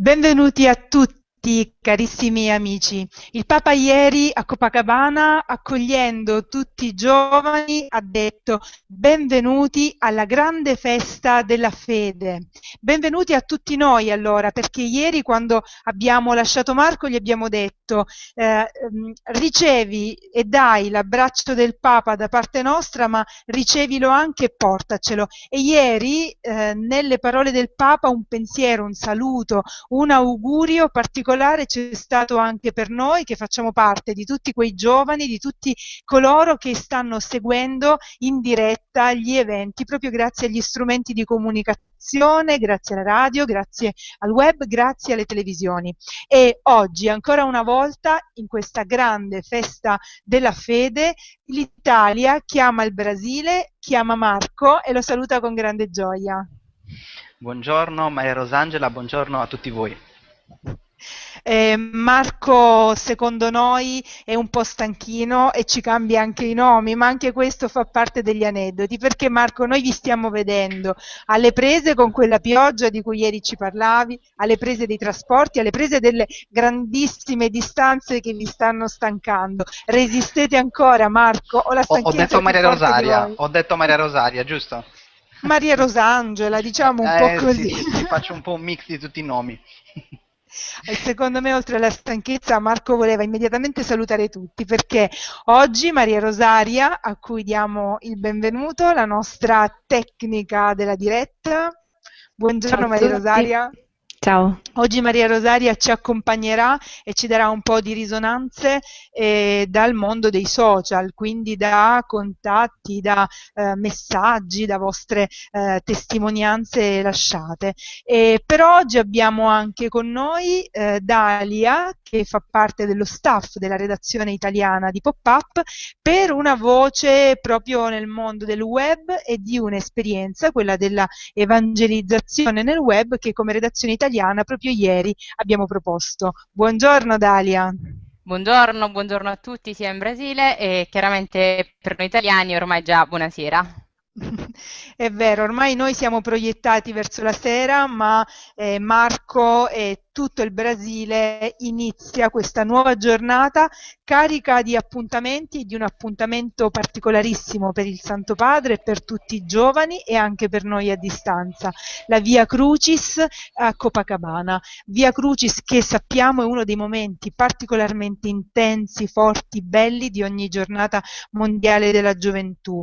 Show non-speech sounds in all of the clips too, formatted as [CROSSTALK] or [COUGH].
Benvenuti a tutti carissimi amici. Il Papa ieri a Copacabana, accogliendo tutti i giovani, ha detto benvenuti alla grande festa della fede. Benvenuti a tutti noi allora, perché ieri quando abbiamo lasciato Marco gli abbiamo detto eh, ehm, ricevi e dai l'abbraccio del Papa da parte nostra, ma ricevilo anche e portacelo. E ieri eh, nelle parole del Papa un pensiero, un saluto, un augurio particolare particolare c'è stato anche per noi che facciamo parte di tutti quei giovani, di tutti coloro che stanno seguendo in diretta gli eventi proprio grazie agli strumenti di comunicazione, grazie alla radio, grazie al web, grazie alle televisioni. E oggi, ancora una volta, in questa grande festa della fede, l'Italia chiama il Brasile, chiama Marco e lo saluta con grande gioia. Buongiorno Maria Rosangela, buongiorno a tutti voi. Eh, Marco, secondo noi, è un po' stanchino e ci cambia anche i nomi, ma anche questo fa parte degli aneddoti, perché Marco, noi vi stiamo vedendo alle prese con quella pioggia di cui ieri ci parlavi, alle prese dei trasporti, alle prese delle grandissime distanze che vi stanno stancando. Resistete ancora, Marco? Ho, ho detto Maria Rosaria, ho detto Maria Rosaria, giusto? Maria Rosangela, diciamo un eh, po' così. Sì, sì, faccio un po' un mix di tutti i nomi. [LAUGHS] E secondo me, oltre alla stanchezza, Marco voleva immediatamente salutare tutti perché oggi Maria Rosaria, a cui diamo il benvenuto, la nostra tecnica della diretta. Buongiorno Maria Rosaria. Ciao. Oggi Maria Rosaria ci accompagnerà e ci darà un po' di risonanze eh, dal mondo dei social, quindi da contatti, da eh, messaggi, da vostre eh, testimonianze lasciate. E per oggi abbiamo anche con noi eh, Dalia, che fa parte dello staff della redazione italiana di Pop-Up, per una voce proprio nel mondo del web e di un'esperienza, quella della evangelizzazione nel web, che come redazione italiana italiana proprio ieri abbiamo proposto. Buongiorno Dalia. Buongiorno, buongiorno a tutti sia in Brasile e chiaramente per noi italiani ormai già buonasera. [LAUGHS] È vero, ormai noi siamo proiettati verso la sera, ma eh, Marco e tutto il Brasile inizia questa nuova giornata carica di appuntamenti, di un appuntamento particolarissimo per il Santo Padre per tutti i giovani e anche per noi a distanza, la Via Crucis a Copacabana. Via Crucis che sappiamo è uno dei momenti particolarmente intensi, forti, belli di ogni giornata mondiale della gioventù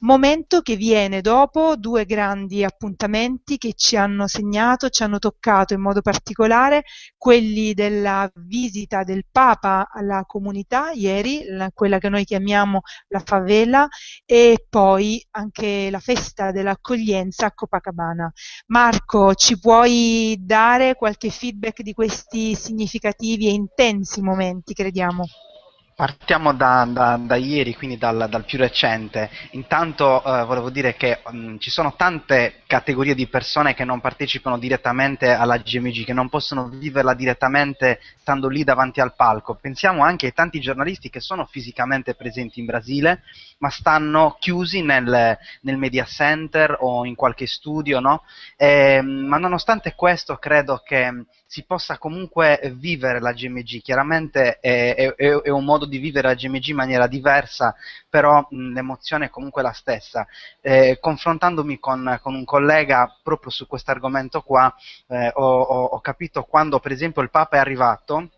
momento che viene dopo due grandi appuntamenti che ci hanno segnato, ci hanno toccato in modo particolare, quelli della visita del Papa alla comunità ieri, la, quella che noi chiamiamo la favela, e poi anche la festa dell'accoglienza a Copacabana. Marco, ci puoi dare qualche feedback di questi significativi e intensi momenti, crediamo? Partiamo da, da, da, ieri, quindi dal, dal, più recente. Intanto eh, volevo dire che mh, mm, ci sono tante categorie di persone che non partecipano direttamente alla GMG, che non possono viverla direttamente stando lì davanti al palco. Pensiamo anche ai tanti giornalisti che sono fisicamente presenti in Brasile, ma stanno chiusi nel, nel media center o in qualche studio, no? e, ehm, ma nonostante questo credo che si possa comunque vivere la GMG, chiaramente è, è, è, un modo di vivere la GMG in maniera diversa, però l'emozione è comunque la stessa. Eh, confrontandomi con, con, un collega proprio su questo argomento qua, eh, ho, ho, ho capito quando per esempio il Papa è arrivato,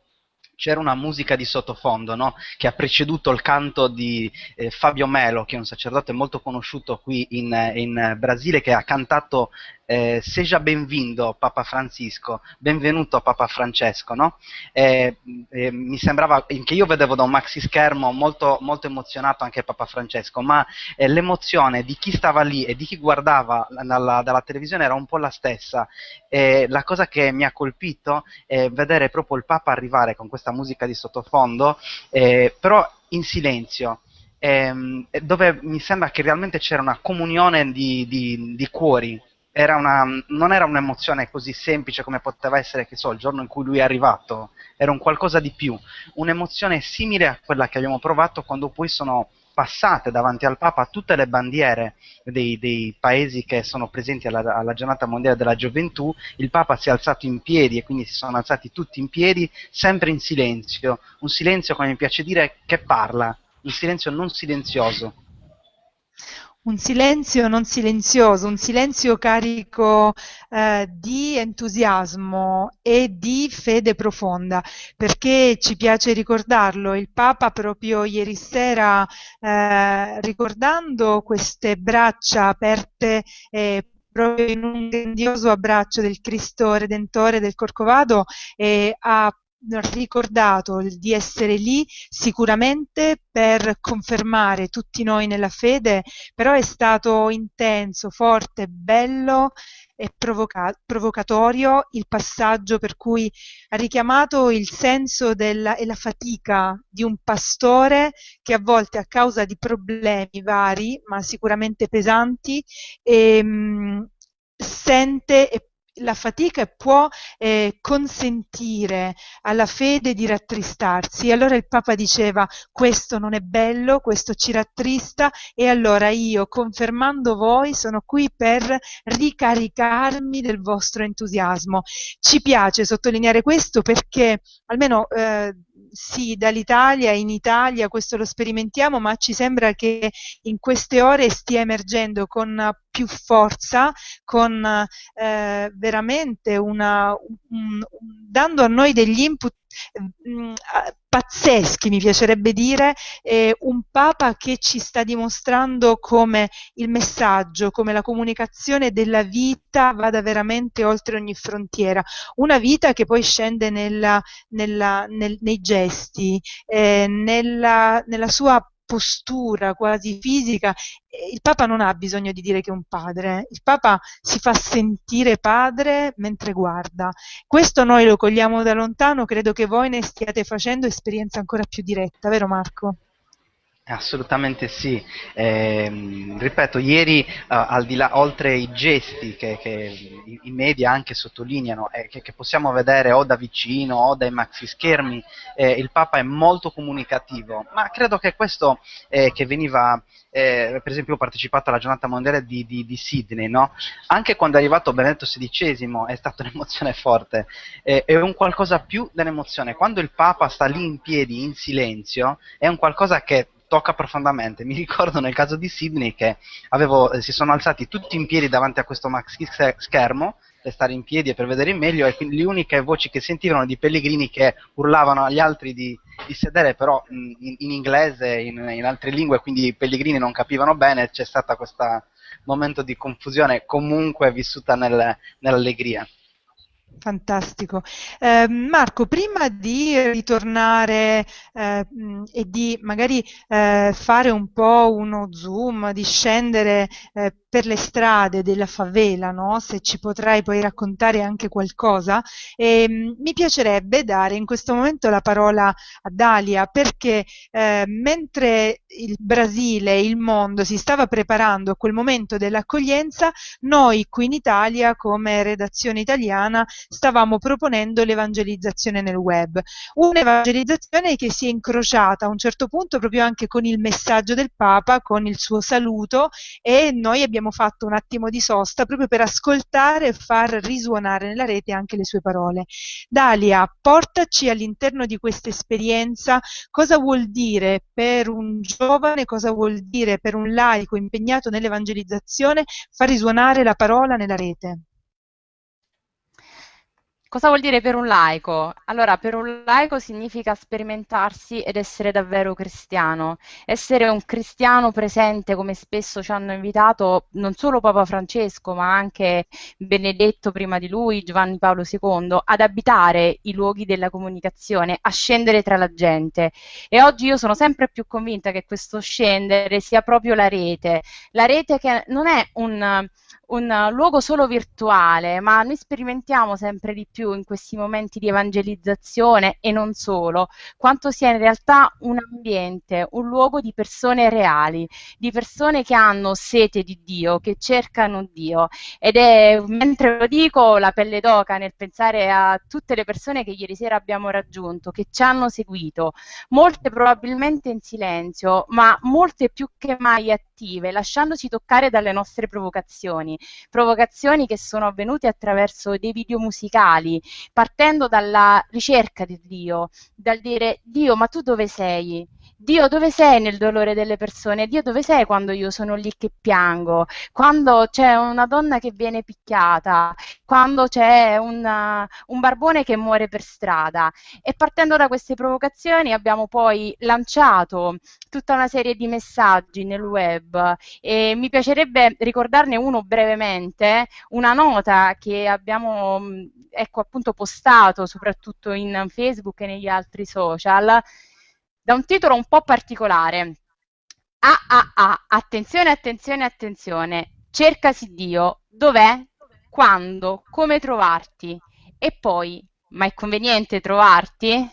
c'era una musica di sottofondo no? che ha preceduto il canto di eh, Fabio Melo, che è un sacerdote molto conosciuto qui in, in Brasile, che ha cantato eh, Seja benvindo Papa Francisco, benvenuto Papa Francesco, no? eh, eh, mi sembrava, che io vedevo da un maxi schermo molto, molto emozionato anche Papa Francesco, ma eh, l'emozione di chi stava lì e di chi guardava dalla, dalla televisione era un po' la stessa. la cosa che mi ha colpito è vedere proprio il Papa arrivare con questa musica di sottofondo, eh, però in silenzio. Ehm, dove mi sembra che realmente c'era una comunione di, di, di cuori era una, non era un'emozione così semplice come poteva essere, che so, il giorno in cui lui è arrivato, era un qualcosa di più, un'emozione simile a quella che abbiamo provato quando poi sono passate davanti al Papa tutte le bandiere dei, dei paesi che sono presenti alla, alla, giornata mondiale della gioventù, il Papa si è alzato in piedi e quindi si sono alzati tutti in piedi, sempre in silenzio, un silenzio come mi piace dire che parla, un silenzio non silenzioso un silenzio non silenzioso, un silenzio carico eh, di entusiasmo e di fede profonda, perché ci piace ricordarlo, il Papa proprio ieri sera, eh, ricordando queste braccia aperte eh, proprio in un grandioso abbraccio del Cristo Redentore del Corcovado, eh, ha ricordato di essere lì sicuramente per confermare tutti noi nella fede, però è stato intenso, forte, bello e provoca- provocatorio il passaggio per cui ha richiamato il senso della, e la fatica di un pastore che a volte a causa di problemi vari, ma sicuramente pesanti, ehm, sente e la fatica può eh, consentire alla fede di rattristarsi. Allora il Papa diceva questo non è bello, questo ci rattrista e allora io, confermando voi, sono qui per ricaricarmi del vostro entusiasmo. Ci piace sottolineare questo perché almeno eh, sì, dall'Italia, in Italia questo lo sperimentiamo, ma ci sembra che in queste ore stia emergendo con più forza, con eh, veramente una, un, dando a noi degli input mm, pazzeschi, mi piacerebbe dire, eh, un Papa che ci sta dimostrando come il messaggio, come la comunicazione della vita vada veramente oltre ogni frontiera, una vita che poi scende nella, nella, nel, nei gesti, eh, nella, nella sua postura quasi fisica. Il Papa non ha bisogno di dire che è un padre, il Papa si fa sentire padre mentre guarda. Questo noi lo cogliamo da lontano, credo che voi ne stiate facendo esperienza ancora più diretta, vero Marco? Assolutamente sì, eh, ripeto, ieri uh, al di là, oltre i gesti che, che i, i, media anche sottolineano e eh, che, che, possiamo vedere o da vicino o dai maxi schermi, eh, il Papa è molto comunicativo, ma credo che questo eh, che veniva, eh, per esempio ho partecipato alla giornata mondiale di, di, di Sydney, no? anche quando è arrivato Benedetto XVI è stata [LAUGHS] un'emozione forte, è un qualcosa più dell'emozione, quando il Papa sta lì in piedi in silenzio è un qualcosa che tocca profondamente. Mi ricordo nel caso di Sydney che avevo, eh, si sono alzati tutti in piedi davanti a questo maxi schermo per stare in piedi e per vedere meglio e quindi le uniche voci che sentivano di pellegrini che urlavano agli altri di, di sedere però in, in inglese, in, in, altre lingue, quindi i pellegrini non capivano bene, c'è stato questo momento di confusione comunque vissuta nel, nell'allegria. Fantastico. Eh, Marco, prima di ritornare eh, e di magari eh, fare un po' uno zoom, di scendere eh, per le strade della favela, no? se ci potrai poi raccontare anche qualcosa, ehm, mi piacerebbe dare in questo momento la parola a Dalia perché eh, mentre il Brasile e il mondo si stava preparando a quel momento dell'accoglienza, noi qui in Italia come redazione italiana stavamo proponendo l'evangelizzazione nel web, un'evangelizzazione che si è incrociata a un certo punto proprio anche con il messaggio del Papa, con il suo saluto e noi abbiamo abbiamo fatto un attimo di sosta proprio per ascoltare e far risuonare nella rete anche le sue parole. Dalia, portaci all'interno di questa esperienza cosa vuol dire per un giovane, cosa vuol dire per un laico impegnato nell'evangelizzazione far risuonare la parola nella rete. Cosa vuol dire per un laico? Allora, per un laico significa sperimentarsi ed essere davvero cristiano, essere un cristiano presente come spesso ci hanno invitato non solo Papa Francesco, ma anche Benedetto prima di lui, Giovanni Paolo II, ad abitare i luoghi della comunicazione, a scendere tra la gente. E oggi io sono sempre più convinta che questo scendere sia proprio la rete, la rete che non è un un luogo solo virtuale, ma noi sperimentiamo sempre di più in questi momenti di evangelizzazione e non solo, quanto sia in realtà un ambiente, un luogo di persone reali, di persone che hanno sete di Dio, che cercano Dio. Ed è, mentre lo dico, la pelle d'oca nel pensare a tutte le persone che ieri sera abbiamo raggiunto, che ci hanno seguito, molte probabilmente in silenzio, ma molte più che mai attive, lasciandosi toccare dalle nostre provocazioni provocazioni che sono avvenute attraverso dei video musicali, partendo dalla ricerca di Dio, dal dire Dio, ma tu dove sei? Dio dove sei nel dolore delle persone? Dio dove sei quando io sono lì che piango? Quando c'è una donna che viene picchiata? Quando c'è una, un barbone che muore per strada? E partendo da queste provocazioni abbiamo poi lanciato tutta una serie di messaggi nel web e mi piacerebbe ricordarne uno brevemente, una nota che abbiamo ecco, appunto postato soprattutto in Facebook e negli altri social da un titolo un po' particolare. Ah ah ah, attenzione, attenzione, attenzione, cercasi Dio, dov'è, quando, come trovarti? E poi, ma è conveniente trovarti?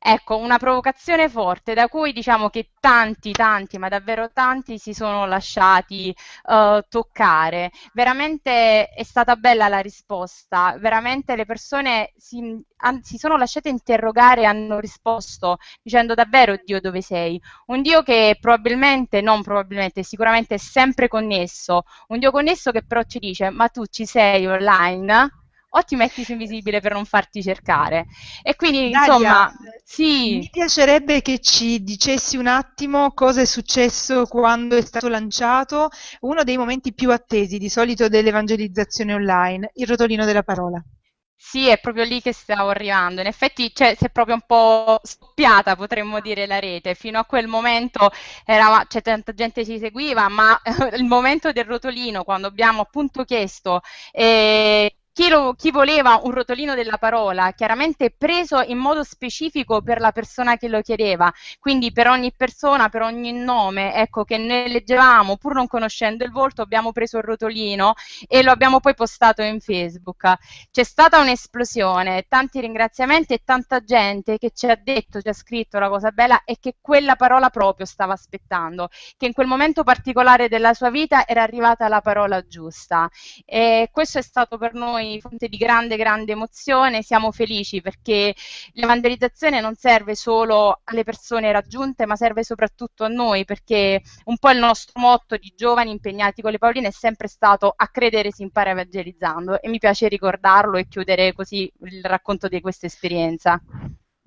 Ecco, una provocazione forte da cui diciamo che tanti, tanti, ma davvero tanti si sono lasciati uh, toccare. Veramente è stata bella la risposta, veramente le persone si, an, si sono lasciate interrogare e hanno risposto dicendo davvero Dio dove sei? Un Dio che probabilmente, non probabilmente, sicuramente è sempre connesso, un Dio connesso che però ci dice ma tu ci sei online? O ti metti su invisibile per non farti cercare. E quindi, Dalia, insomma, sì. Mi piacerebbe che ci dicessi un attimo cosa è successo quando è stato lanciato uno dei momenti più attesi di solito dell'evangelizzazione online, il rotolino della parola. Sì, è proprio lì che stavo arrivando. In effetti cioè, si è proprio un po' scoppiata, potremmo dire, la rete. Fino a quel momento era, cioè, tanta gente ci seguiva, ma [LAUGHS] il momento del rotolino, quando abbiamo appunto chiesto eh, chi, lo, chi, voleva un rotolino della parola, chiaramente preso in modo specifico per la persona che lo chiedeva, quindi per ogni persona, per ogni nome, ecco, che ne leggevamo, pur non conoscendo il volto, abbiamo preso il rotolino e lo abbiamo poi postato in Facebook. C'è stata un'esplosione, tanti ringraziamenti e tanta gente che ci ha detto, ci ha scritto la cosa bella e che quella parola proprio stava aspettando, che in quel momento particolare della sua vita era arrivata la parola giusta. E questo è stato per noi fonte di grande, grande emozione, siamo felici perché l'evangelizzazione non serve solo alle persone raggiunte, ma serve soprattutto a noi, perché un po' il nostro motto di giovani impegnati con le Pauline è sempre stato a credere si impara evangelizzando e mi piace ricordarlo e chiudere così il racconto di questa esperienza.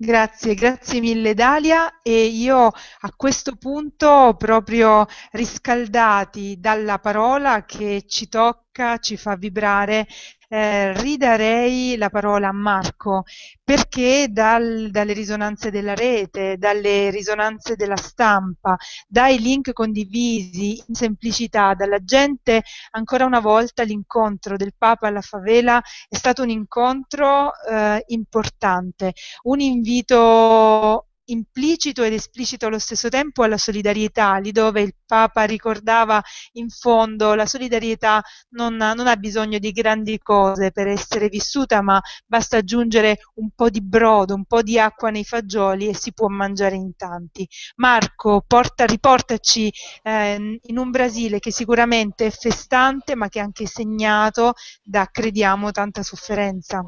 Grazie, grazie mille Dalia e io a questo punto proprio riscaldati dalla parola che ci tocca, ci fa vibrare, eh, ridarei la parola a Marco perché dal, dalle risonanze della rete, dalle risonanze della stampa, dai link condivisi in semplicità, dalla gente, ancora una volta l'incontro del Papa alla favela è stato un incontro eh, importante, un invito implicito ed esplicito allo stesso tempo alla solidarietà, lì dove il Papa ricordava in fondo la solidarietà non, non, ha bisogno di grandi cose per essere vissuta, ma basta aggiungere un po' di brodo, un po' di acqua nei fagioli e si può mangiare in tanti. Marco, porta, riportaci eh, in un Brasile che sicuramente è festante, ma che è anche segnato da, crediamo, tanta sofferenza.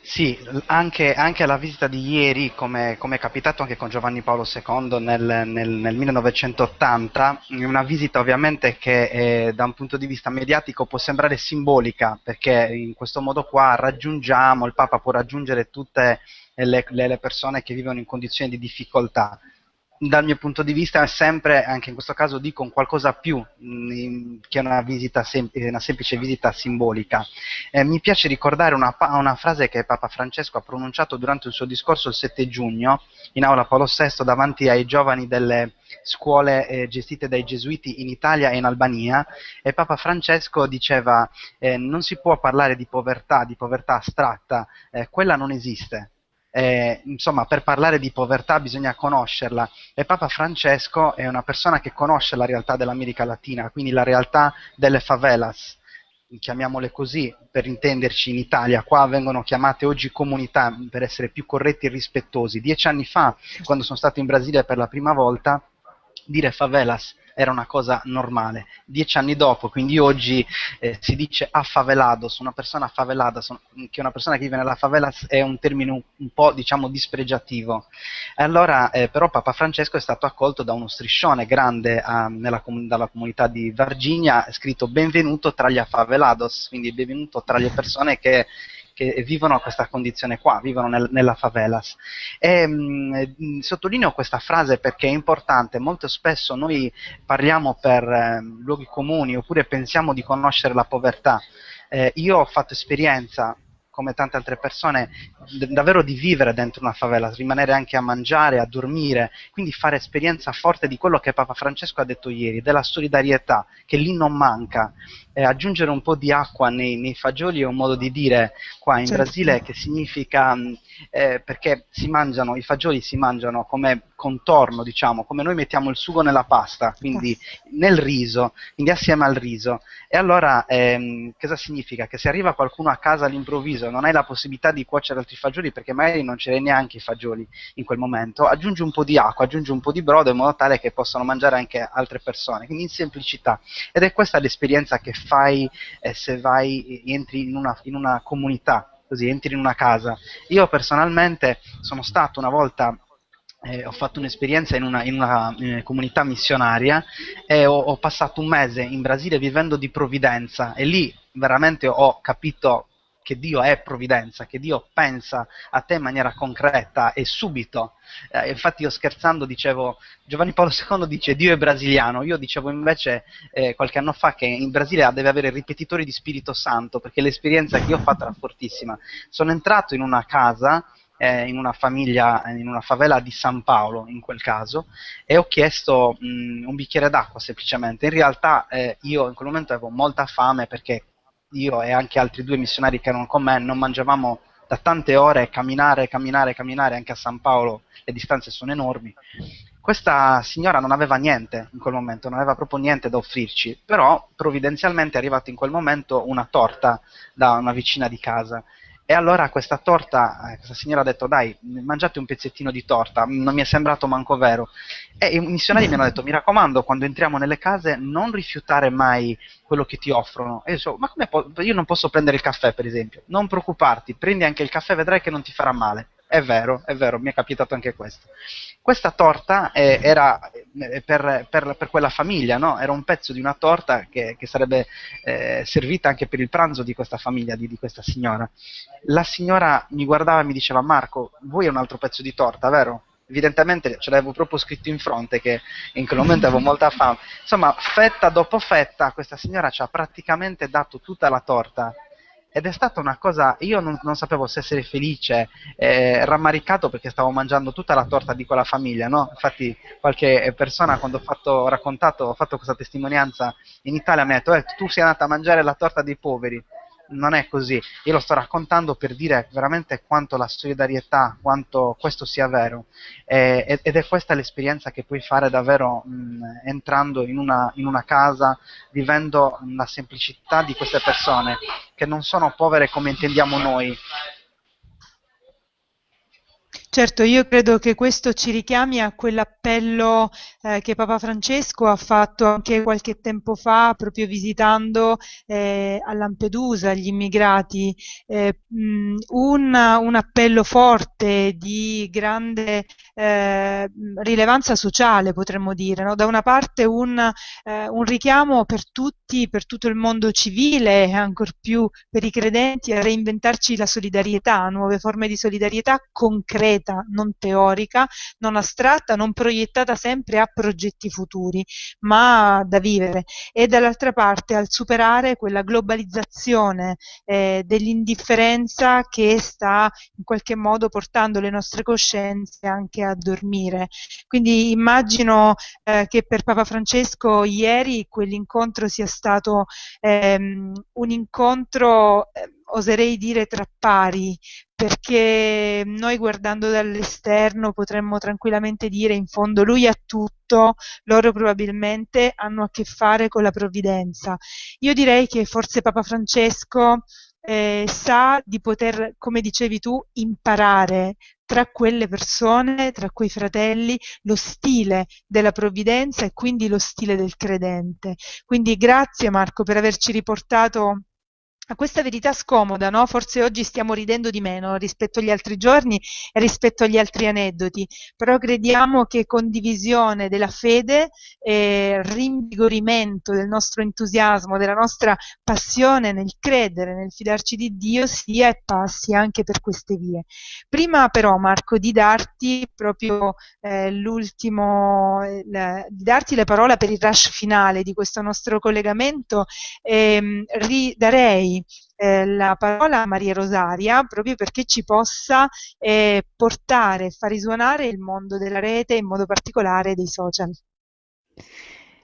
Sì, anche, anche alla visita di ieri, come, come, è capitato anche con Giovanni Paolo II nel, nel, nel 1980, una visita ovviamente che eh, da un punto di vista mediatico può sembrare simbolica, perché in questo modo qua raggiungiamo, il Papa può raggiungere tutte le, le persone che vivono in condizioni di difficoltà dal mio punto di vista sempre, anche in questo caso dico, un qualcosa più mh, mm, che una, sem- una, semplice visita simbolica. Eh, mi piace ricordare una, una, frase che Papa Francesco ha pronunciato durante il suo discorso il 7 giugno in aula Paolo VI davanti ai giovani delle scuole eh, gestite dai gesuiti in Italia e in Albania e Papa Francesco diceva eh, non si può parlare di povertà, di povertà astratta, eh, quella non esiste eh, insomma, per parlare di povertà bisogna conoscerla e Papa Francesco è una persona che conosce la realtà dell'America Latina, quindi la realtà delle favelas, chiamiamole così, per intenderci in Italia, qua vengono chiamate oggi comunità per essere più corretti e rispettosi. Dieci anni fa, quando sono stato in Brasile per la prima volta, dire favelas era una cosa normale. Dieci anni dopo, quindi oggi eh, si dice affavelados, una persona affavelata, son, che una persona che vive nella favela è un termine un, un po' diciamo dispregiativo. Allora eh, però Papa Francesco è stato accolto da uno striscione grande eh, nella, dalla comunità di Virginia, scritto benvenuto tra gli affavelados, quindi benvenuto tra le persone che che vivono questa condizione qua, vivono nel, nella favelas. E, mh, mm, sottolineo questa frase perché è importante, molto spesso noi parliamo per eh, luoghi comuni oppure pensiamo di conoscere la povertà. Eh, io ho fatto esperienza come tante altre persone, davvero di vivere dentro una favela, rimanere anche a mangiare, a dormire, quindi fare esperienza forte di quello che Papa Francesco ha detto ieri, della solidarietà, che lì non manca. Eh, aggiungere un po' di acqua nei, nei, fagioli è un modo di dire qua in certo. Brasile che significa eh, perché si mangiano, i fagioli si mangiano come contorno, diciamo, come noi mettiamo il sugo nella pasta, quindi nel riso, quindi assieme al riso. E allora ehm, cosa significa? Che se arriva qualcuno a casa all'improvviso e non hai la possibilità di cuocere altri fagioli perché magari non ce l'hai neanche i fagioli in quel momento, aggiungi un po' di acqua, aggiungi un po' di brodo in modo tale che possano mangiare anche altre persone, quindi in semplicità. Ed è questa l'esperienza che fai eh, se vai, entri in una, in una comunità così entri in una casa. Io personalmente sono stato una volta eh, ho fatto un'esperienza in una, in una in comunità missionaria e ho, ho, passato un mese in Brasile vivendo di provvidenza e lì veramente ho capito che Dio è provvidenza, che Dio pensa a te in maniera concreta e subito. Eh, infatti io scherzando dicevo, Giovanni Paolo II dice Dio è brasiliano, io dicevo invece eh, qualche anno fa che in Brasile deve avere ripetitori di Spirito Santo, perché l'esperienza che io ho fatto era fortissima. Sono entrato in una casa eh, in una famiglia, in una favela di San Paolo in quel caso, e ho chiesto mh, un bicchiere d'acqua semplicemente. In realtà eh, io in quel momento avevo molta fame perché io e anche altri due missionari che erano con me non mangiavamo da tante ore, camminare, camminare, camminare, anche a San Paolo le distanze sono enormi. Questa signora non aveva niente in quel momento, non aveva proprio niente da offrirci, però provvidenzialmente è arrivata in quel momento una torta da una vicina di casa e allora questa torta, eh, questa signora ha detto dai, mangiate un pezzettino di torta, non mi è sembrato manco vero. E i missionari mi hanno detto, mi raccomando, quando entriamo nelle case non rifiutare mai quello che ti offrono. E io so, ma come io non posso prendere il caffè per esempio? Non preoccuparti, prendi anche il caffè, vedrai che non ti farà male. È vero, è vero, mi è capitato anche questo. Questa torta eh, era eh, per, per, per, quella famiglia, no? era un pezzo di una torta che, che sarebbe eh, servita anche per il pranzo di questa famiglia, di, di, questa signora. La signora mi guardava e mi diceva Marco, vuoi un altro pezzo di torta, vero? Evidentemente ce l'avevo proprio scritto in fronte che in quel momento avevo molta fame. Insomma, fetta dopo fetta, questa signora ci ha praticamente dato tutta la torta ed è stata una cosa, io non, non sapevo se essere felice, eh, rammaricato perché stavo mangiando tutta la torta di quella famiglia, no? Infatti qualche persona quando ho, fatto, raccontato, ho fatto questa testimonianza in Italia mi ha detto, eh, tu sei andata a mangiare la torta dei poveri, non è così. Io lo sto raccontando per dire veramente quanto la solidarietà, quanto questo sia vero. Eh, ed è questa l'esperienza che puoi fare davvero mh, entrando in una, in una casa, vivendo la semplicità di queste persone, che non sono povere come intendiamo noi, Certo, io credo che questo ci richiami a quell'appello eh, che Papa Francesco ha fatto anche qualche tempo fa, proprio visitando eh, a Lampedusa gli immigrati, eh, un, un, appello forte di grande eh, rilevanza sociale, potremmo dire. No? Da una parte un, eh, un richiamo per tutti, per tutto il mondo civile e ancor più per i credenti a reinventarci la solidarietà, nuove forme di solidarietà concrete concreta, non teorica, non astratta, non proiettata sempre a progetti futuri, ma da vivere. E dall'altra parte al superare quella globalizzazione eh, dell'indifferenza che sta in qualche modo portando le nostre coscienze anche a dormire. Quindi immagino eh, che per Papa Francesco ieri quell'incontro sia stato ehm, un incontro eh, oserei dire tra pari, perché noi guardando dall'esterno potremmo tranquillamente dire in fondo lui ha tutto, loro probabilmente hanno a che fare con la provvidenza. Io direi che forse Papa Francesco eh, sa di poter, come dicevi tu, imparare tra quelle persone, tra quei fratelli, lo stile della provvidenza e quindi lo stile del credente. Quindi grazie Marco per averci riportato a questa verità scomoda, no? Forse oggi stiamo ridendo di meno rispetto agli altri giorni e rispetto agli altri aneddoti, però crediamo che condivisione della fede e rinvigorimento del nostro entusiasmo, della nostra passione nel credere, nel fidarci di Dio sia e passi anche per queste vie. Prima però Marco di darti proprio eh, l'ultimo, eh, di darti la parola per il rush finale di questo nostro collegamento, ehm, eh, la parola a Maria Rosaria proprio perché ci possa eh, portare, far risuonare il mondo della rete, in modo particolare dei social.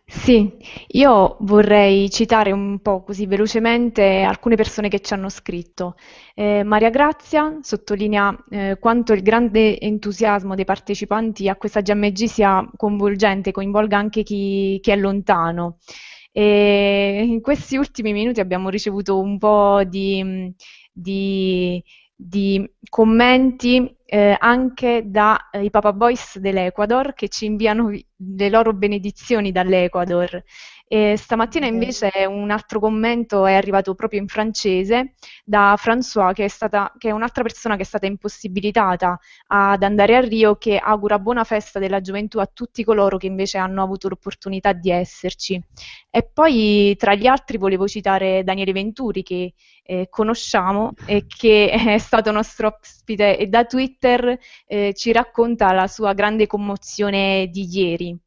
Sì, io vorrei citare un po' così velocemente alcune persone che ci hanno scritto. Eh, Maria Grazia sottolinea eh, quanto il grande entusiasmo dei partecipanti a questa GMG sia coinvolgente, coinvolga anche chi, chi è lontano. E in questi ultimi minuti abbiamo ricevuto un po' di, di, di commenti eh, anche dai eh, Papa Boys dell'Ecuador che ci inviano le loro benedizioni dall'Ecuador. E stamattina invece un altro commento è arrivato proprio in francese da François, che è, stata, che è un'altra persona che è stata impossibilitata ad andare a Rio, che augura buona festa della gioventù a tutti coloro che invece hanno avuto l'opportunità di esserci. E poi tra gli altri volevo citare Daniele Venturi, che eh, conosciamo e che [LAUGHS] è stato nostro ospite e da Twitter eh, ci racconta la sua grande commozione di ieri.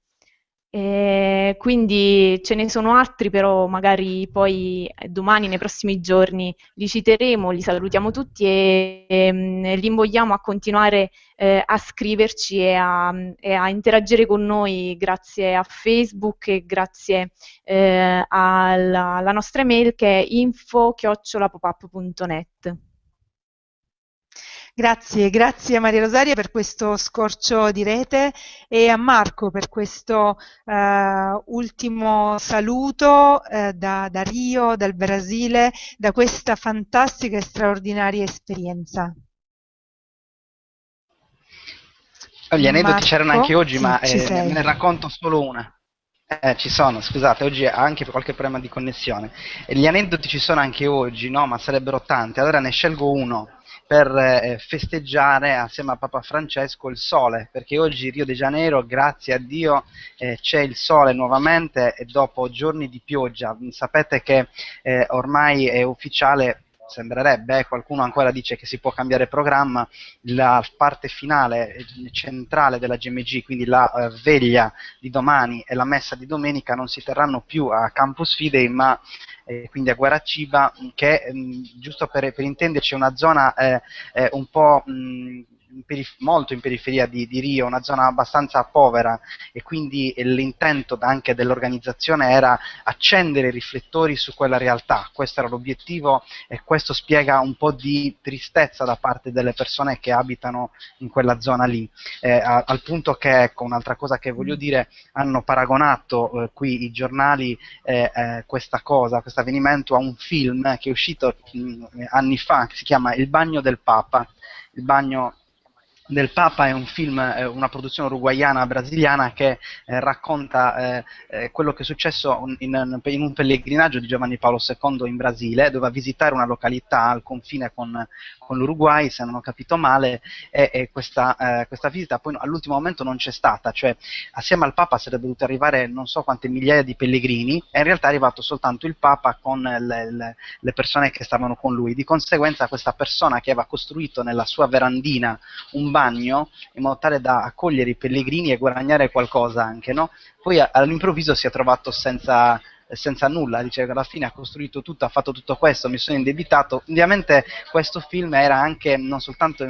Eh, quindi ce ne sono altri, però magari poi eh, domani, nei prossimi giorni, li citeremo, li salutiamo tutti e, e mm, li invogliamo a continuare eh, a scriverci e a, e a, interagire con noi grazie a Facebook e grazie eh, alla, alla nostra email che è info-popup.net. Grazie, grazie a Maria Rosaria per questo scorcio di rete e a Marco per questo uh, ultimo saluto uh, da, da, Rio, dal Brasile, da questa fantastica e straordinaria esperienza. Gli aneddoti c'erano anche oggi, sì, ma eh, ne racconto solo una. Eh, ci sono, scusate, oggi anche qualche problema di connessione. Gli aneddoti ci sono anche oggi, no? Ma sarebbero tanti. Allora ne scelgo uno per eh, festeggiare assieme a Papa Francesco il sole, perché oggi Rio de Janeiro, grazie a Dio, eh, c'è il sole nuovamente e dopo giorni di pioggia. Sapete che eh, ormai è ufficiale sembrerebbe, eh, qualcuno ancora dice che si può cambiare programma, la parte finale eh, centrale della GMG, quindi la eh, veglia di domani e la messa di domenica non si terranno più a Campus Fidei ma eh, quindi a Guaraciba, che mh, mm, giusto per, per, intenderci è una zona eh, eh, un po' mh, mm, molto in periferia di, di, Rio, una zona abbastanza povera e quindi l'intento anche dell'organizzazione era accendere i riflettori su quella realtà, questo era l'obiettivo e questo spiega un po' di tristezza da parte delle persone che abitano in quella zona lì, eh, a, al punto che, ecco, un'altra cosa che voglio dire, hanno paragonato eh, qui i giornali eh, eh questa cosa, questo avvenimento a un film che è uscito mh, mm, anni fa, che si chiama Il bagno del Papa, il bagno del Papa è un film, una produzione uruguayana brasiliana che eh, racconta eh, eh, quello che è successo in, in, un pellegrinaggio di Giovanni Paolo II in Brasile, doveva visitare una località al confine con, con l'Uruguay, se non ho capito male, e, e questa, eh, questa, visita poi all'ultimo momento non c'è stata, cioè assieme al Papa sarebbero dovuti arrivare non so quante migliaia di pellegrini e in realtà è arrivato soltanto il Papa con le, le, le persone che stavano con lui, di conseguenza questa persona che aveva costruito nella sua verandina un bagno in modo tale da accogliere i pellegrini e guadagnare qualcosa anche, no? Poi all'improvviso si è trovato senza, senza nulla, dice che alla fine ha costruito tutto, ha fatto tutto questo, mi sono indebitato. Ovviamente questo film era anche non soltanto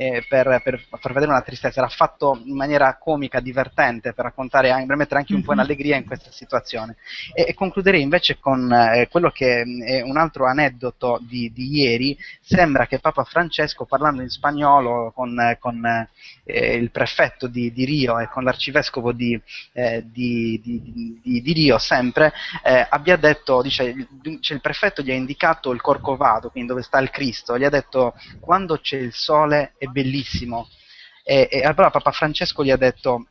eh, per, per, far vedere una tristezza, era fatto in maniera comica, divertente, per raccontare, per mettere anche un po' in mhm. allegria in questa situazione. E, e concluderei invece con eh, quello che è un altro aneddoto di, di, ieri, sembra che Papa Francesco parlando in spagnolo con, con eh, il prefetto di, di, Rio e con l'arcivescovo di, eh, di, di Rio sempre, eh, abbia detto, dice, cioè il prefetto gli ha indicato il Corcovado, quindi dove sta il Cristo, gli ha detto quando c'è il sole è bellissimo. E, e allora Papa Francesco gli ha detto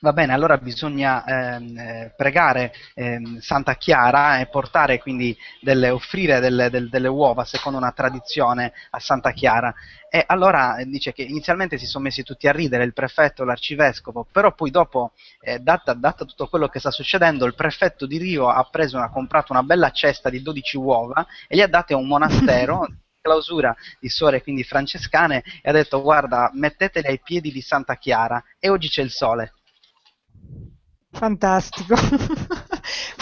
Va bene, allora bisogna ehm, eh, pregare ehm, Santa Chiara e portare quindi delle, offrire delle, delle, delle, uova secondo una tradizione a Santa Chiara. E allora eh, dice che inizialmente si sono messi tutti a ridere, il prefetto, l'arcivescovo, però poi dopo, eh, data, data, tutto quello che sta succedendo, il prefetto di Rio ha, preso, ha comprato una bella cesta di 12 uova e le ha date a un monastero. [LAUGHS] clausura di suore quindi francescane e ha detto guarda mettetele ai piedi di Santa Chiara e oggi c'è il sole Fantastico, [LAUGHS]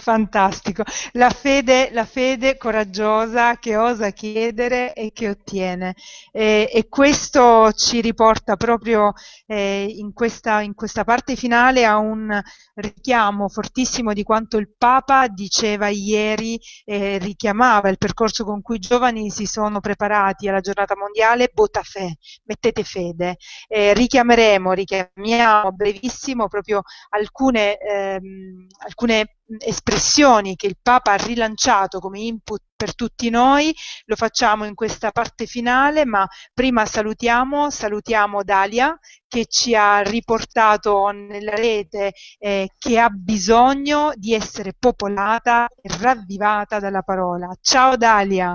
fantastico. La fede, la fede coraggiosa che osa chiedere e che ottiene. E, e questo ci riporta proprio eh, in, questa, in, questa, parte finale a un richiamo fortissimo di quanto il Papa diceva ieri, eh, richiamava il percorso con cui i giovani si sono preparati alla giornata mondiale, bota fe, mettete fede. Eh, richiameremo, richiamiamo brevissimo proprio alcune ehm, alcune espressioni che il Papa ha rilanciato come input per tutti noi, lo facciamo in questa parte finale, ma prima salutiamo, salutiamo Dalia che ci ha riportato nella rete eh, che ha bisogno di essere popolata e ravvivata dalla parola. Ciao Dalia!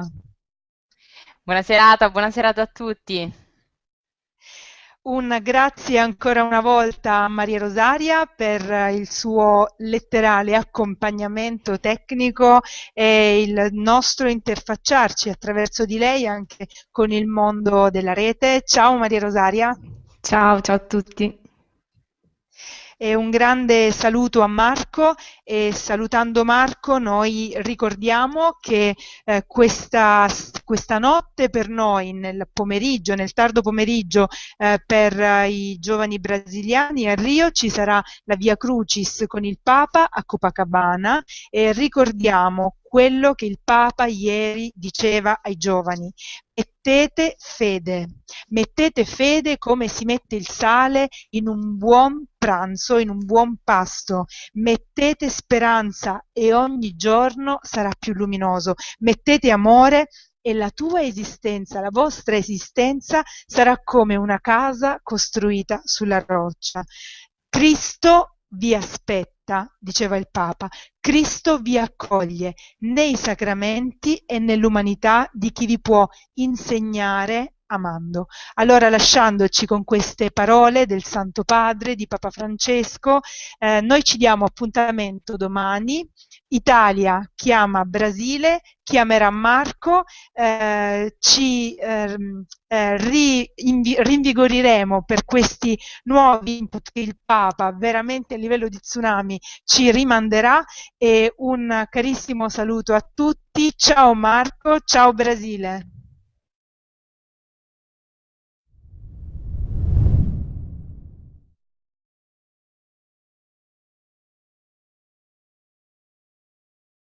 Buona serata, buona serata a tutti. Un grazie ancora una volta a Maria Rosaria per il suo letterale accompagnamento tecnico e il nostro interfacciarci attraverso di lei anche con il mondo della rete. Ciao Maria Rosaria. Ciao, ciao a tutti. E un grande saluto a Marco e salutando Marco noi ricordiamo che eh, questa, questa, notte per noi nel pomeriggio, nel tardo pomeriggio eh, per eh, i giovani brasiliani a Rio ci sarà la Via Crucis con il Papa a Copacabana e ricordiamo quello che il Papa ieri diceva ai giovani. Mettete fede, mettete fede come si mette il sale in un buon pranzo, in un buon pasto. Mettete speranza e ogni giorno sarà più luminoso. Mettete amore e la tua esistenza, la vostra esistenza sarà come una casa costruita sulla roccia. Cristo vi aspetta, diceva il Papa, Cristo vi accoglie nei sacramenti e nell'umanità di chi vi può insegnare amando. Allora lasciandoci con queste parole del Santo Padre, di Papa Francesco, eh, noi ci diamo appuntamento domani. Italia chiama Brasile, chiamerà Marco, eh, ci ehm, eh, rinvigoriremo per questi nuovi input che il Papa veramente a livello di tsunami ci rimanderà e un carissimo saluto a tutti. Ciao Marco, ciao Brasile.